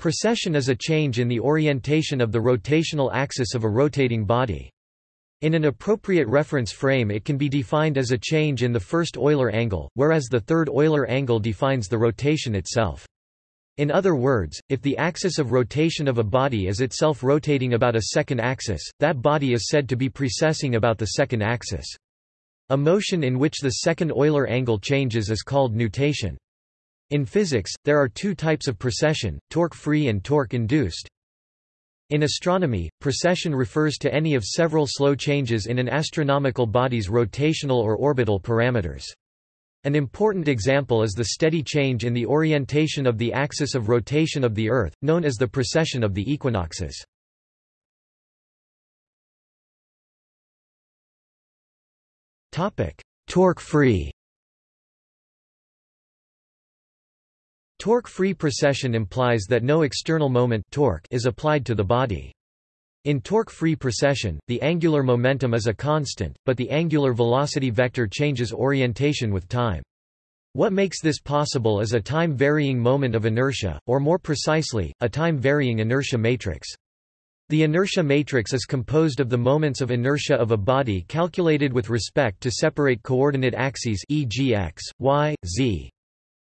Precession is a change in the orientation of the rotational axis of a rotating body. In an appropriate reference frame it can be defined as a change in the first Euler angle, whereas the third Euler angle defines the rotation itself. In other words, if the axis of rotation of a body is itself rotating about a second axis, that body is said to be precessing about the second axis. A motion in which the second Euler angle changes is called nutation. In physics, there are two types of precession, torque-free and torque-induced. In astronomy, precession refers to any of several slow changes in an astronomical body's rotational or orbital parameters. An important example is the steady change in the orientation of the axis of rotation of the Earth, known as the precession of the equinoxes. Torque-free Torque-free precession implies that no external moment torque is applied to the body. In torque-free precession, the angular momentum is a constant, but the angular velocity vector changes orientation with time. What makes this possible is a time-varying moment of inertia, or more precisely, a time-varying inertia matrix. The inertia matrix is composed of the moments of inertia of a body calculated with respect to separate coordinate axes e.g. x, y, z.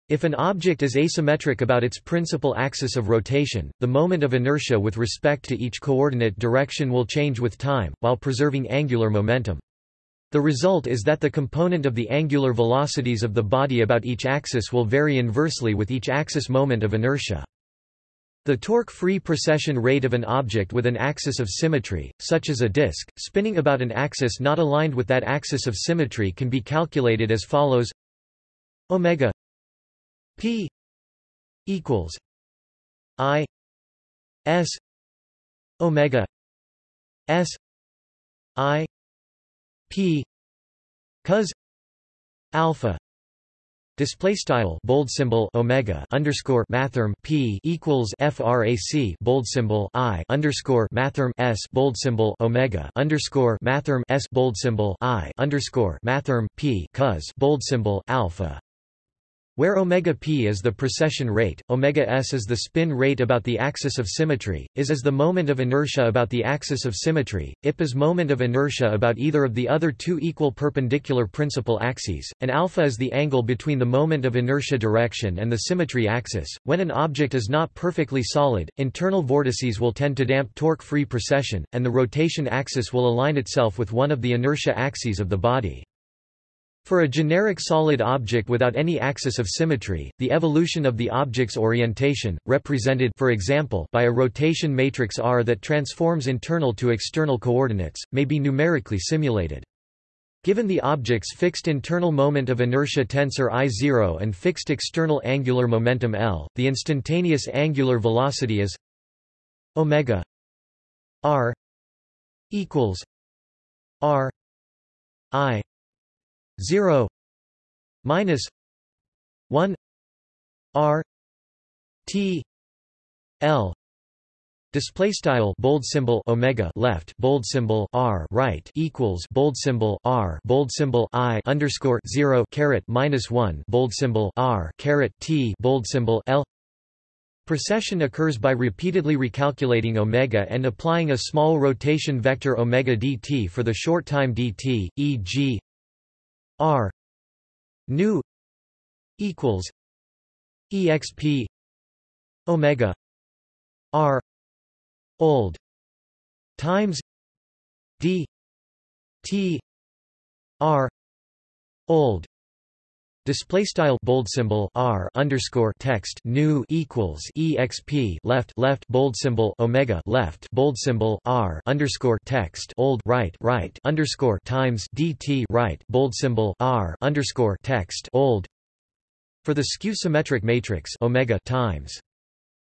If an object is asymmetric about its principal axis of rotation, the moment of inertia with respect to each coordinate direction will change with time, while preserving angular momentum. The result is that the component of the angular velocities of the body about each axis will vary inversely with each axis moment of inertia. The torque-free precession rate of an object with an axis of symmetry, such as a disk, spinning about an axis not aligned with that axis of symmetry can be calculated as follows omega P equals I S Omega S I P cos alpha Display style bold symbol omega underscore mathrm p equals frac bold symbol i underscore mathrm s bold symbol omega underscore mathrm s bold symbol i underscore mathrm p cos bold symbol alpha where omega p is the precession rate, omega s is the spin rate about the axis of symmetry, is is the moment of inertia about the axis of symmetry, ip is moment of inertia about either of the other two equal perpendicular principal axes, and alpha is the angle between the moment of inertia direction and the symmetry axis. When an object is not perfectly solid, internal vortices will tend to damp torque-free precession, and the rotation axis will align itself with one of the inertia axes of the body. For a generic solid object without any axis of symmetry, the evolution of the object's orientation, represented for example by a rotation matrix R that transforms internal to external coordinates, may be numerically simulated. Given the object's fixed internal moment of inertia tensor I0 and fixed external angular momentum L, the instantaneous angular velocity is omega r equals r i 0 minus 1 r t l Display style bold symbol omega left bold symbol r right equals bold symbol r bold symbol i underscore zero caret minus one bold symbol r caret t bold symbol l Precession occurs by repeatedly recalculating omega and applying a small rotation vector omega dt for the short time dt, e.g. R new equals exp omega R old times d t R old Display style bold symbol r underscore text new equals exp left left bold symbol omega left bold symbol r underscore text old right right underscore times dt right bold symbol r underscore text old for the skew symmetric matrix omega times.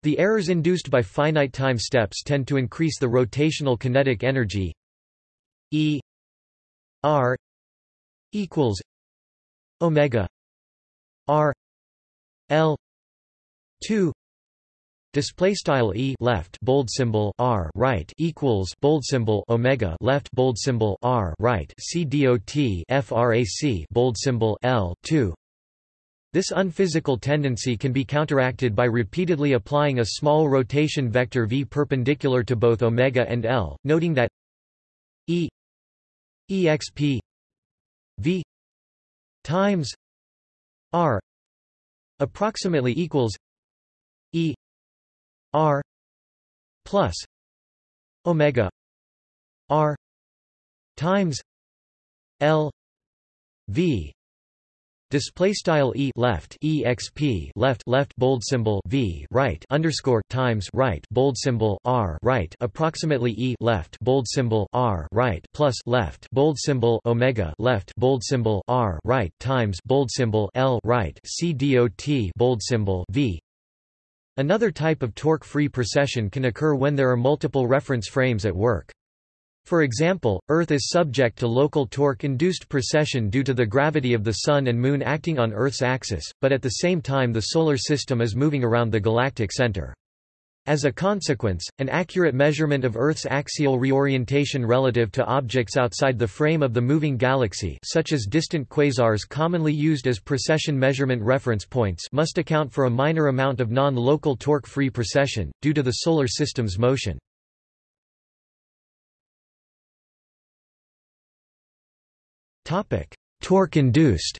The errors induced by finite time steps tend to increase the rotational kinetic energy e r equals omega R L two Display style e left bold symbol r right equals bold symbol omega left bold symbol r right c dot frac bold symbol l two. This unphysical tendency can be counteracted by repeatedly applying a small rotation vector v perpendicular to both omega and L, noting that E exp v times r approximately equals E r plus omega r times L v display style e left exp left left bold symbol v right underscore times right bold symbol r right approximately e left bold symbol r right plus left bold symbol omega left bold symbol r right times bold symbol l right c dot bold symbol v Another type of torque-free precession can occur when there are multiple reference frames at work. For example, Earth is subject to local torque-induced precession due to the gravity of the Sun and Moon acting on Earth's axis, but at the same time the Solar System is moving around the galactic center. As a consequence, an accurate measurement of Earth's axial reorientation relative to objects outside the frame of the moving galaxy such as distant quasars commonly used as precession measurement reference points must account for a minor amount of non-local torque-free precession, due to the Solar System's motion. Torque-induced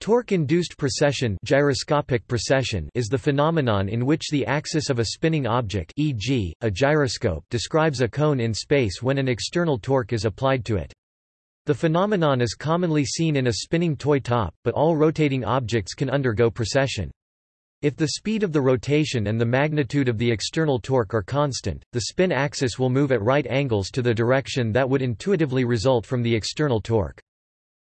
Torque-induced precession, gyroscopic precession is the phenomenon in which the axis of a spinning object e.g., a gyroscope describes a cone in space when an external torque is applied to it. The phenomenon is commonly seen in a spinning toy top, but all rotating objects can undergo precession. If the speed of the rotation and the magnitude of the external torque are constant, the spin axis will move at right angles to the direction that would intuitively result from the external torque.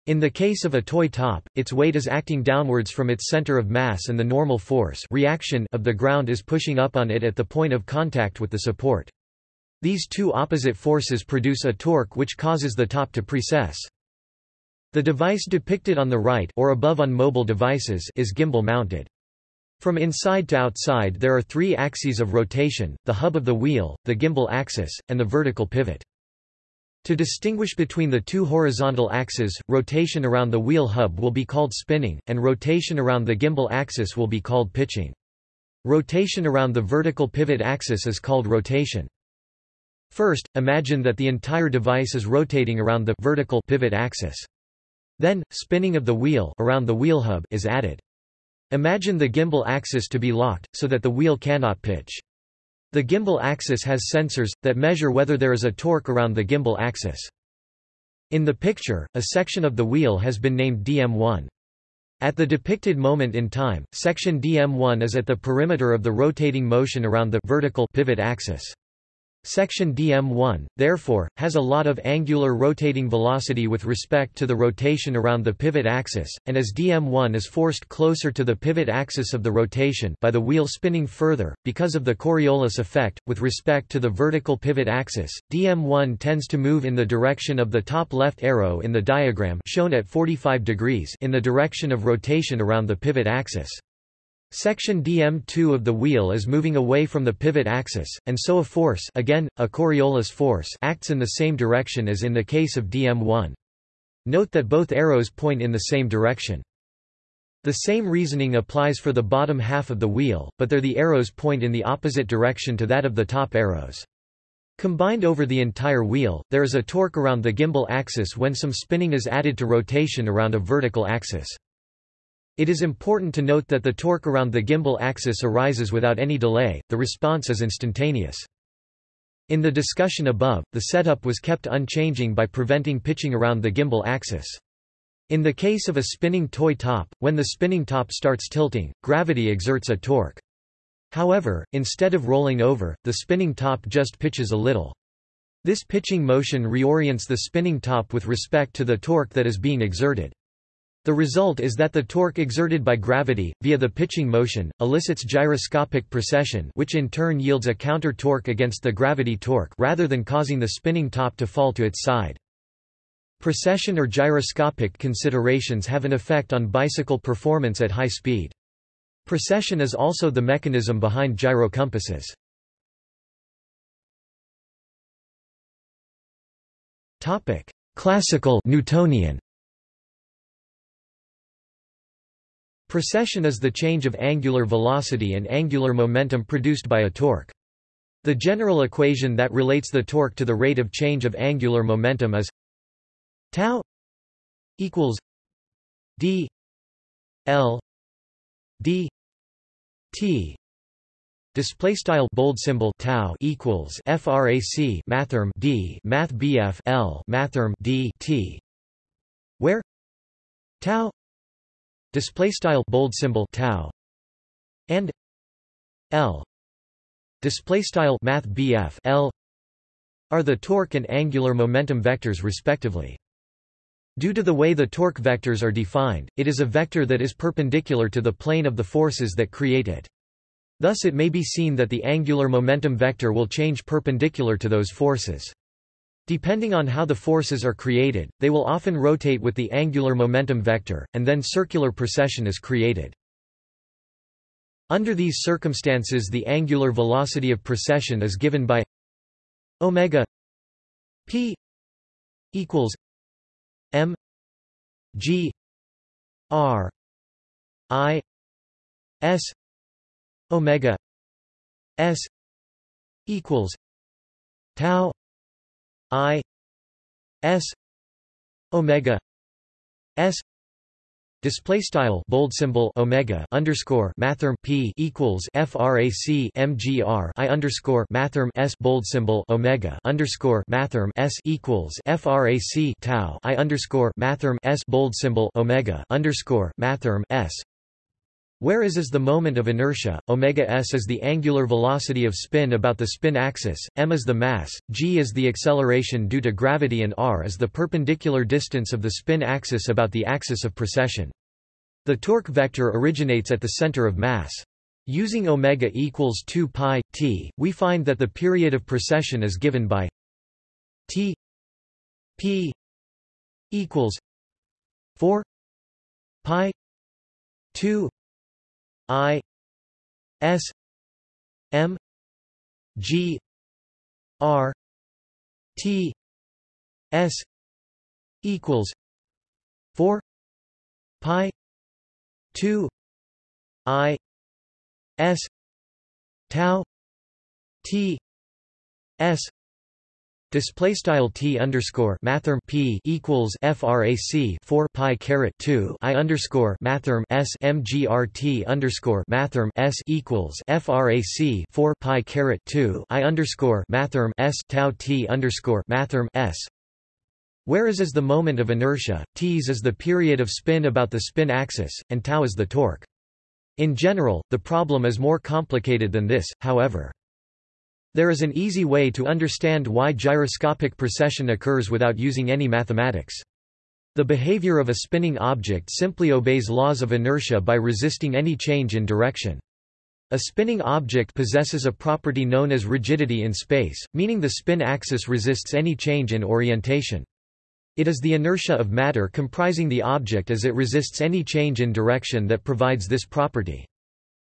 In the case of a toy top, its weight is acting downwards from its center of mass and the normal force reaction of the ground is pushing up on it at the point of contact with the support. These two opposite forces produce a torque which causes the top to precess. The device depicted on the right or above on mobile devices is gimbal mounted. From inside to outside there are three axes of rotation, the hub of the wheel, the gimbal axis, and the vertical pivot. To distinguish between the two horizontal axes, rotation around the wheel hub will be called spinning, and rotation around the gimbal axis will be called pitching. Rotation around the vertical pivot axis is called rotation. First, imagine that the entire device is rotating around the vertical pivot axis. Then, spinning of the wheel around the wheel hub is added. Imagine the gimbal axis to be locked, so that the wheel cannot pitch. The gimbal axis has sensors, that measure whether there is a torque around the gimbal axis. In the picture, a section of the wheel has been named DM1. At the depicted moment in time, section DM1 is at the perimeter of the rotating motion around the vertical pivot axis. Section dm1, therefore, has a lot of angular rotating velocity with respect to the rotation around the pivot axis, and as dm1 is forced closer to the pivot axis of the rotation by the wheel spinning further, because of the Coriolis effect, with respect to the vertical pivot axis, dm1 tends to move in the direction of the top left arrow in the diagram shown at 45 degrees in the direction of rotation around the pivot axis. Section dm2 of the wheel is moving away from the pivot axis, and so a force again, a Coriolis force acts in the same direction as in the case of dm1. Note that both arrows point in the same direction. The same reasoning applies for the bottom half of the wheel, but there the arrows point in the opposite direction to that of the top arrows. Combined over the entire wheel, there is a torque around the gimbal axis when some spinning is added to rotation around a vertical axis. It is important to note that the torque around the gimbal axis arises without any delay, the response is instantaneous. In the discussion above, the setup was kept unchanging by preventing pitching around the gimbal axis. In the case of a spinning toy top, when the spinning top starts tilting, gravity exerts a torque. However, instead of rolling over, the spinning top just pitches a little. This pitching motion reorients the spinning top with respect to the torque that is being exerted. The result is that the torque exerted by gravity, via the pitching motion, elicits gyroscopic precession which in turn yields a counter-torque against the gravity torque rather than causing the spinning top to fall to its side. Precession or gyroscopic considerations have an effect on bicycle performance at high speed. Precession is also the mechanism behind gyrocompasses. Classical Newtonian Precession is the change of angular velocity and angular momentum produced by a torque. The general equation that relates the torque to the rate of change of angular momentum is tau equals d l d t display style bold symbol tau equals frac mathrm d math bf l mathrm d t where tau display style bold symbol tau and l display style math BF L are the torque and angular momentum vectors respectively. Due to the way the torque vectors are defined, it is a vector that is perpendicular to the plane of the forces that create it. Thus it may be seen that the angular momentum vector will change perpendicular to those forces. Depending on how the forces are created, they will often rotate with the angular momentum vector, and then circular precession is created. Under these circumstances the angular velocity of precession is given by omega p equals m g r i s omega s equals tau I S Omega S Display style bold symbol omega underscore mathrm p equals frac mgr i underscore mathrm s bold symbol omega underscore mathrm s equals frac tau i underscore mathrm s bold symbol omega underscore mathrm s where is is the moment of inertia, omega s is the angular velocity of spin about the spin axis, m is the mass, g is the acceleration due to gravity and r is the perpendicular distance of the spin axis about the axis of precession. The torque vector originates at the center of mass. Using omega equals 2 pi t, we find that the period of precession is given by t p equals 4 pi 2 I S M G R T S equals four pi two I S tau T S Display style t underscore mathrm p equals frac 4 pi caret 2 i underscore mathrm s mgrt underscore mathrm s equals frac 4 pi caret 2 i underscore mathrm s tau t underscore mathrm s Whereas is the moment of inertia, t's is the period of spin about the spin axis, and tau is the torque. In general, the problem is more complicated than this, however. There is an easy way to understand why gyroscopic precession occurs without using any mathematics. The behavior of a spinning object simply obeys laws of inertia by resisting any change in direction. A spinning object possesses a property known as rigidity in space, meaning the spin axis resists any change in orientation. It is the inertia of matter comprising the object as it resists any change in direction that provides this property.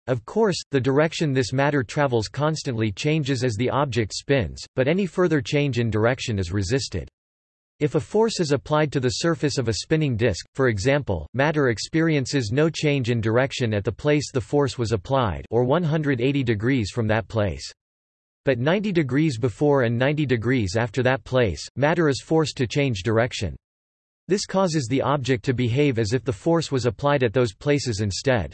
Of course, the direction this matter travels constantly changes as the object spins, but any further change in direction is resisted. If a force is applied to the surface of a spinning disk, for example, matter experiences no change in direction at the place the force was applied or 180 degrees from that place. But 90 degrees before and 90 degrees after that place, matter is forced to change direction. This causes the object to behave as if the force was applied at those places instead.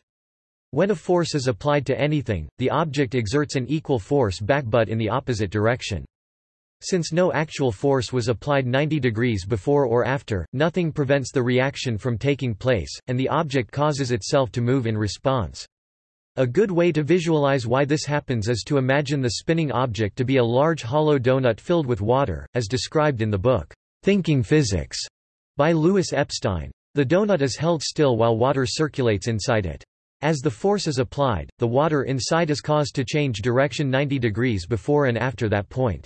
When a force is applied to anything, the object exerts an equal force back but in the opposite direction. Since no actual force was applied 90 degrees before or after, nothing prevents the reaction from taking place, and the object causes itself to move in response. A good way to visualize why this happens is to imagine the spinning object to be a large hollow donut filled with water, as described in the book, Thinking Physics, by Lewis Epstein. The donut is held still while water circulates inside it. As the force is applied, the water inside is caused to change direction 90 degrees before and after that point.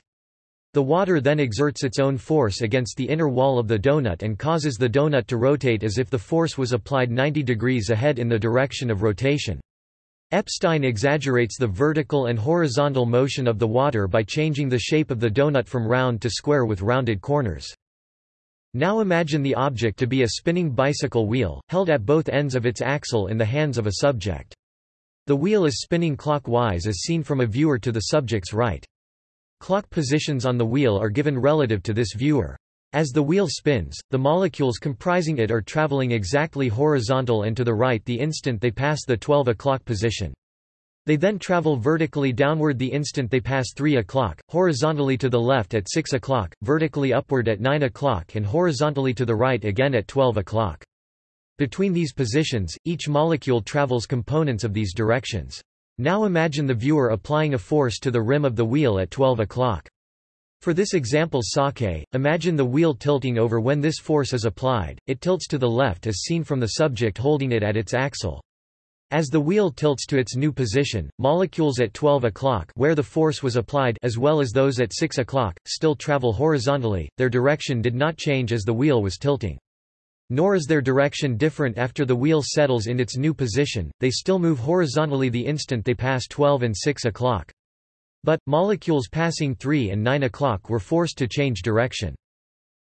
The water then exerts its own force against the inner wall of the donut and causes the donut to rotate as if the force was applied 90 degrees ahead in the direction of rotation. Epstein exaggerates the vertical and horizontal motion of the water by changing the shape of the donut from round to square with rounded corners. Now imagine the object to be a spinning bicycle wheel, held at both ends of its axle in the hands of a subject. The wheel is spinning clockwise as seen from a viewer to the subject's right. Clock positions on the wheel are given relative to this viewer. As the wheel spins, the molecules comprising it are traveling exactly horizontal and to the right the instant they pass the 12 o'clock position. They then travel vertically downward the instant they pass 3 o'clock, horizontally to the left at 6 o'clock, vertically upward at 9 o'clock and horizontally to the right again at 12 o'clock. Between these positions, each molecule travels components of these directions. Now imagine the viewer applying a force to the rim of the wheel at 12 o'clock. For this example sake, imagine the wheel tilting over when this force is applied, it tilts to the left as seen from the subject holding it at its axle. As the wheel tilts to its new position, molecules at 12 o'clock where the force was applied as well as those at 6 o'clock, still travel horizontally, their direction did not change as the wheel was tilting. Nor is their direction different after the wheel settles in its new position, they still move horizontally the instant they pass 12 and 6 o'clock. But, molecules passing 3 and 9 o'clock were forced to change direction.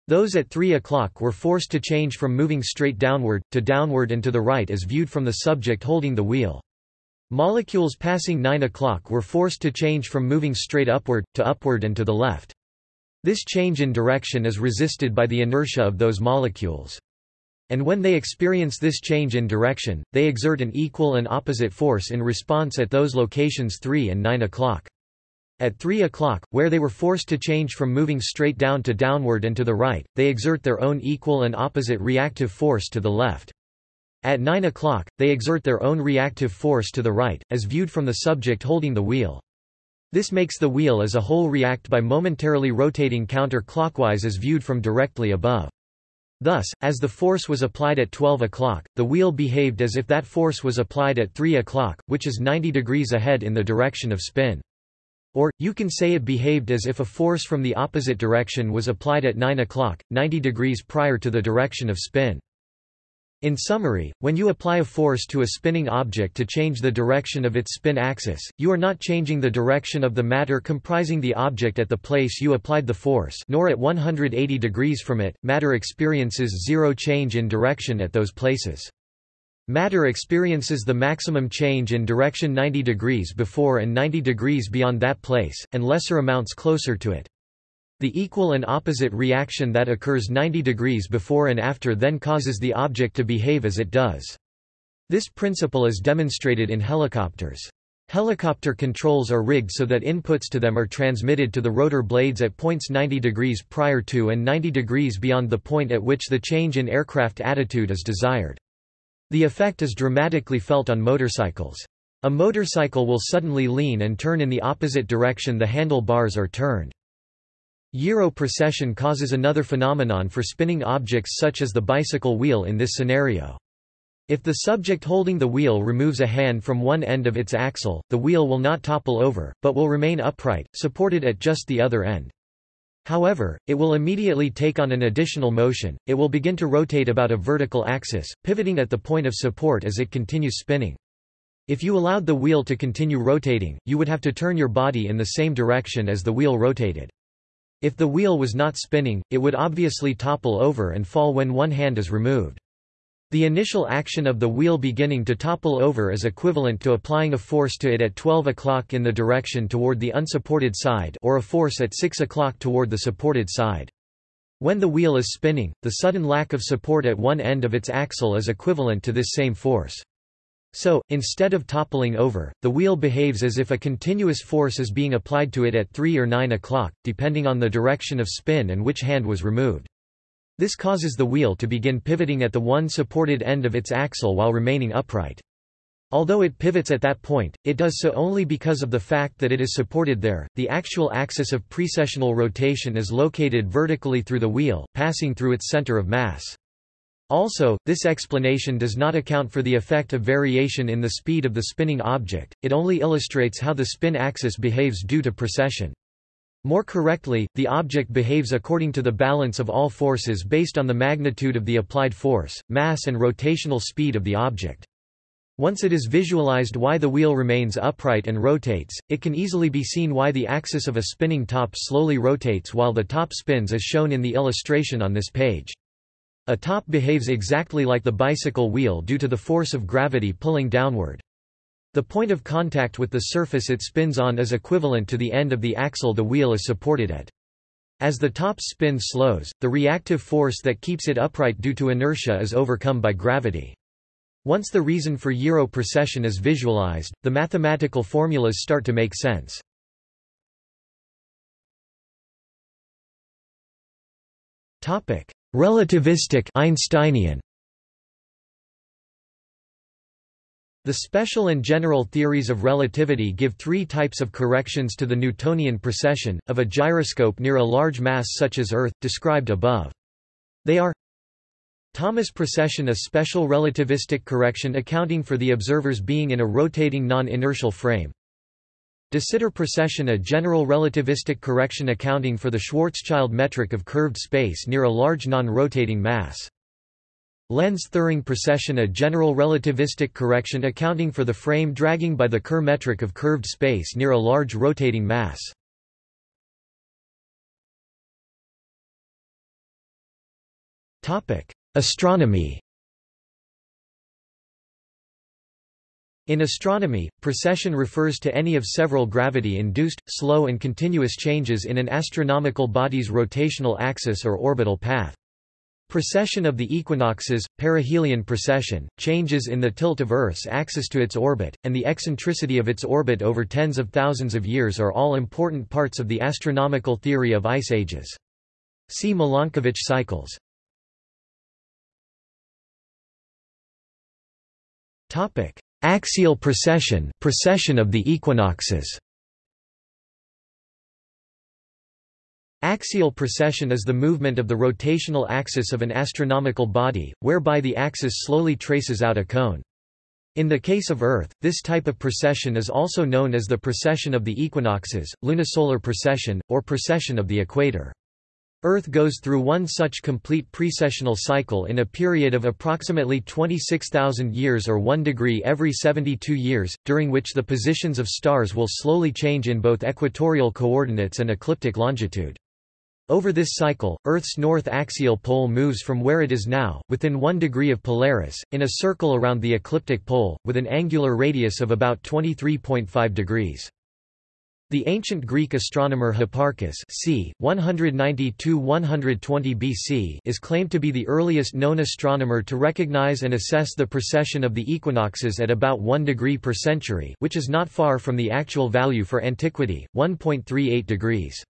Those at 3 o'clock were forced to change from moving straight downward, to downward and to the right as viewed from the subject holding the wheel. Molecules passing 9 o'clock were forced to change from moving straight upward, to upward and to the left. This change in direction is resisted by the inertia of those molecules. And when they experience this change in direction, they exert an equal and opposite force in response at those locations 3 and 9 o'clock. At 3 o'clock, where they were forced to change from moving straight down to downward and to the right, they exert their own equal and opposite reactive force to the left. At 9 o'clock, they exert their own reactive force to the right, as viewed from the subject holding the wheel. This makes the wheel as a whole react by momentarily rotating counter-clockwise as viewed from directly above. Thus, as the force was applied at 12 o'clock, the wheel behaved as if that force was applied at 3 o'clock, which is 90 degrees ahead in the direction of spin. Or, you can say it behaved as if a force from the opposite direction was applied at 9 o'clock, 90 degrees prior to the direction of spin. In summary, when you apply a force to a spinning object to change the direction of its spin axis, you are not changing the direction of the matter comprising the object at the place you applied the force nor at 180 degrees from it, matter experiences zero change in direction at those places. Matter experiences the maximum change in direction 90 degrees before and 90 degrees beyond that place, and lesser amounts closer to it. The equal and opposite reaction that occurs 90 degrees before and after then causes the object to behave as it does. This principle is demonstrated in helicopters. Helicopter controls are rigged so that inputs to them are transmitted to the rotor blades at points 90 degrees prior to and 90 degrees beyond the point at which the change in aircraft attitude is desired. The effect is dramatically felt on motorcycles. A motorcycle will suddenly lean and turn in the opposite direction the handlebars are turned. Gyro precession causes another phenomenon for spinning objects such as the bicycle wheel in this scenario. If the subject holding the wheel removes a hand from one end of its axle, the wheel will not topple over, but will remain upright, supported at just the other end. However, it will immediately take on an additional motion, it will begin to rotate about a vertical axis, pivoting at the point of support as it continues spinning. If you allowed the wheel to continue rotating, you would have to turn your body in the same direction as the wheel rotated. If the wheel was not spinning, it would obviously topple over and fall when one hand is removed. The initial action of the wheel beginning to topple over is equivalent to applying a force to it at 12 o'clock in the direction toward the unsupported side or a force at 6 o'clock toward the supported side. When the wheel is spinning, the sudden lack of support at one end of its axle is equivalent to this same force. So, instead of toppling over, the wheel behaves as if a continuous force is being applied to it at 3 or 9 o'clock, depending on the direction of spin and which hand was removed. This causes the wheel to begin pivoting at the one supported end of its axle while remaining upright. Although it pivots at that point, it does so only because of the fact that it is supported there. The actual axis of precessional rotation is located vertically through the wheel, passing through its center of mass. Also, this explanation does not account for the effect of variation in the speed of the spinning object, it only illustrates how the spin axis behaves due to precession. More correctly, the object behaves according to the balance of all forces based on the magnitude of the applied force, mass and rotational speed of the object. Once it is visualized why the wheel remains upright and rotates, it can easily be seen why the axis of a spinning top slowly rotates while the top spins as shown in the illustration on this page. A top behaves exactly like the bicycle wheel due to the force of gravity pulling downward. The point of contact with the surface it spins on is equivalent to the end of the axle the wheel is supported at. As the top's spin slows, the reactive force that keeps it upright due to inertia is overcome by gravity. Once the reason for gyro precession is visualized, the mathematical formulas start to make sense. Relativistic Einsteinian The special and general theories of relativity give three types of corrections to the Newtonian precession, of a gyroscope near a large mass such as Earth, described above. They are Thomas precession a special relativistic correction accounting for the observer's being in a rotating non-inertial frame. De Sitter precession a general relativistic correction accounting for the Schwarzschild metric of curved space near a large non-rotating mass. Lense-Thirring precession a general relativistic correction accounting for the frame dragging by the Kerr metric of curved space near a large rotating mass. Astronomy In astronomy, precession refers to any of several gravity-induced, slow and continuous changes in an astronomical body's rotational axis or orbital path. Precession of the equinoxes, perihelion precession, changes in the tilt of Earth's axis to its orbit, and the eccentricity of its orbit over tens of thousands of years are all important parts of the astronomical theory of ice ages. See Milankovitch cycles. Axial precession, precession of the equinoxes Axial precession is the movement of the rotational axis of an astronomical body, whereby the axis slowly traces out a cone. In the case of Earth, this type of precession is also known as the precession of the equinoxes, lunisolar precession, or precession of the equator. Earth goes through one such complete precessional cycle in a period of approximately 26,000 years or 1 degree every 72 years, during which the positions of stars will slowly change in both equatorial coordinates and ecliptic longitude. Over this cycle, Earth's north axial pole moves from where it is now, within 1 degree of Polaris, in a circle around the ecliptic pole, with an angular radius of about 23.5 degrees. The ancient Greek astronomer Hipparchus c. 190–120 BC is claimed to be the earliest known astronomer to recognize and assess the precession of the equinoxes at about 1 degree per century which is not far from the actual value for antiquity, 1.38 degrees.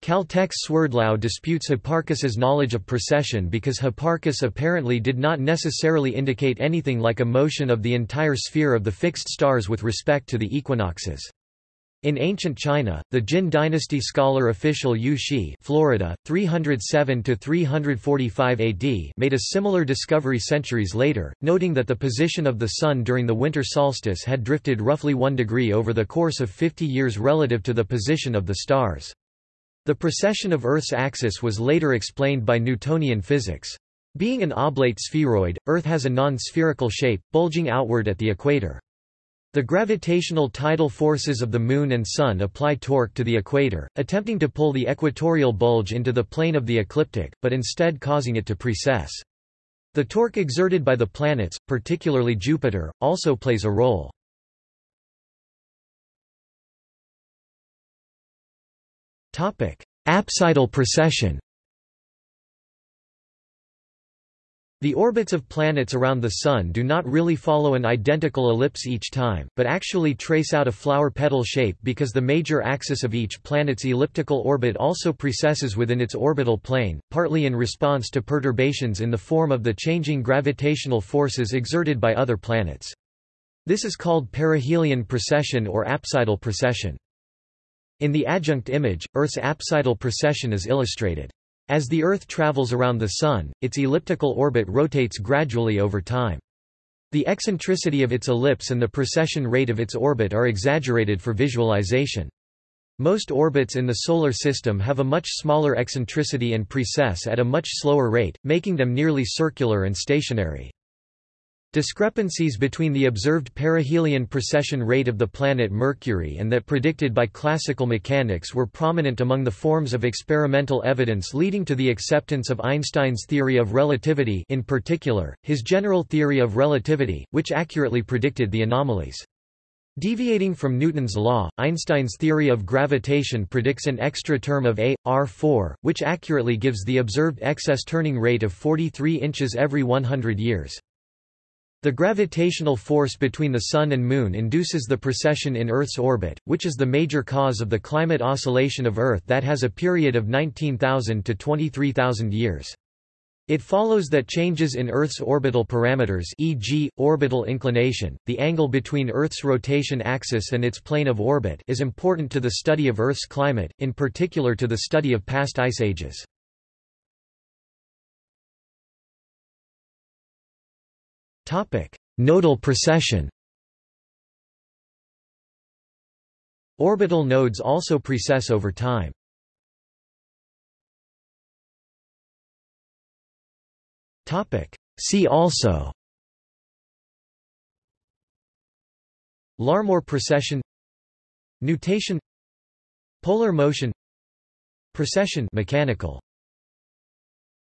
Caltech's Swerdlow disputes Hipparchus's knowledge of precession because Hipparchus apparently did not necessarily indicate anything like a motion of the entire sphere of the fixed stars with respect to the equinoxes. In ancient China, the Jin dynasty scholar official Yu Xi Florida, 307–345 AD made a similar discovery centuries later, noting that the position of the Sun during the winter solstice had drifted roughly one degree over the course of 50 years relative to the position of the stars. The precession of Earth's axis was later explained by Newtonian physics. Being an oblate spheroid, Earth has a non-spherical shape, bulging outward at the equator. The gravitational tidal forces of the Moon and Sun apply torque to the equator, attempting to pull the equatorial bulge into the plane of the ecliptic, but instead causing it to precess. The torque exerted by the planets, particularly Jupiter, also plays a role. Apsidal precession The orbits of planets around the Sun do not really follow an identical ellipse each time, but actually trace out a flower petal shape because the major axis of each planet's elliptical orbit also precesses within its orbital plane, partly in response to perturbations in the form of the changing gravitational forces exerted by other planets. This is called perihelion precession or apsidal precession. In the adjunct image, Earth's apsidal precession is illustrated. As the Earth travels around the Sun, its elliptical orbit rotates gradually over time. The eccentricity of its ellipse and the precession rate of its orbit are exaggerated for visualization. Most orbits in the Solar System have a much smaller eccentricity and precess at a much slower rate, making them nearly circular and stationary. Discrepancies between the observed perihelion precession rate of the planet Mercury and that predicted by classical mechanics were prominent among the forms of experimental evidence leading to the acceptance of Einstein's theory of relativity in particular, his general theory of relativity, which accurately predicted the anomalies. Deviating from Newton's law, Einstein's theory of gravitation predicts an extra term of A, R4, which accurately gives the observed excess turning rate of 43 inches every 100 years. The gravitational force between the Sun and Moon induces the precession in Earth's orbit, which is the major cause of the climate oscillation of Earth that has a period of 19,000 to 23,000 years. It follows that changes in Earth's orbital parameters e.g., orbital inclination, the angle between Earth's rotation axis and its plane of orbit is important to the study of Earth's climate, in particular to the study of past ice ages. Nodal precession. Orbital nodes also precess over time. See also. Larmor precession. Nutation Polar motion. Precession. Mechanical